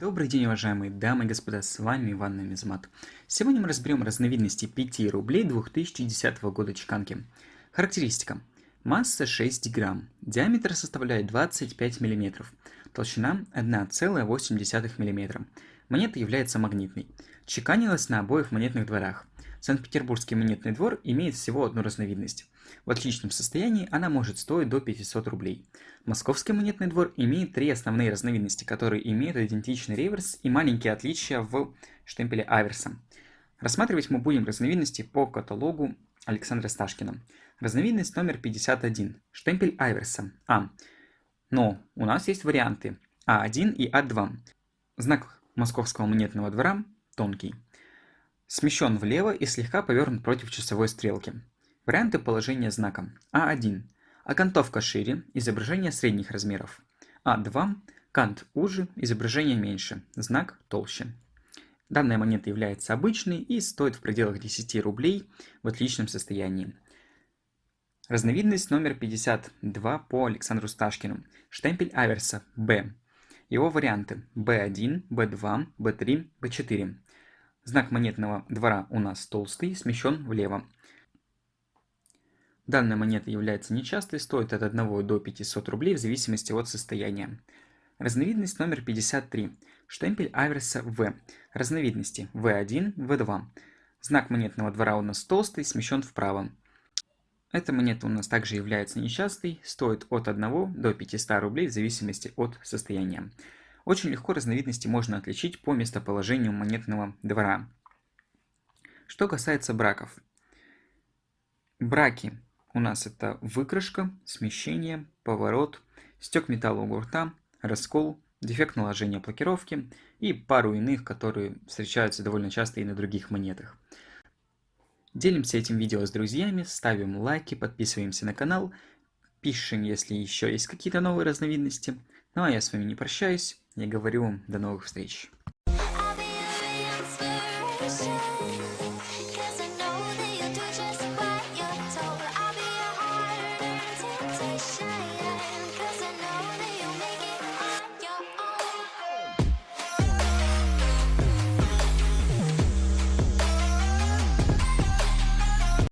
Добрый день, уважаемые дамы и господа, с вами Иван Намизмат. Сегодня мы разберем разновидности 5 рублей 2010 года чеканки. Характеристика. Масса 6 грамм, диаметр составляет 25 мм, толщина 1,8 мм. Монета является магнитной. Чеканилась на обоих монетных дворах. Санкт-Петербургский монетный двор имеет всего одну разновидность. В отличном состоянии она может стоить до 500 рублей. Московский монетный двор имеет три основные разновидности, которые имеют идентичный реверс и маленькие отличия в штемпеле аверса. Рассматривать мы будем разновидности по каталогу Александра Сташкина. Разновидность номер 51. Штемпель аверса. А. Но у нас есть варианты А1 и А2. Знак Московского монетного двора тонкий. Смещен влево и слегка повернут против часовой стрелки. Варианты положения знака. А1. Окантовка шире, изображение средних размеров. А2. Кант уже, изображение меньше, знак толще. Данная монета является обычной и стоит в пределах 10 рублей в отличном состоянии. Разновидность номер 52 по Александру Сташкину. Штемпель аверса B. Его варианты B1, B2, B3, B4. Знак монетного двора у нас толстый, смещен влево. Данная монета является нечастой, стоит от 1 до 500 рублей в зависимости от состояния. Разновидность номер 53. Штемпель аверса В. Разновидности В1, В2. Знак монетного двора у нас толстый, смещен вправо. Эта монета у нас также является нечастой, стоит от 1 до 500 рублей в зависимости от состояния. Очень легко разновидности можно отличить по местоположению монетного двора. Что касается браков. Браки у нас это выкрашка, смещение, поворот, стек металла у гурта, раскол, дефект наложения блокировки и пару иных, которые встречаются довольно часто и на других монетах. Делимся этим видео с друзьями, ставим лайки, подписываемся на канал, пишем, если еще есть какие-то новые разновидности. Ну а я с вами не прощаюсь, я говорю вам до новых встреч.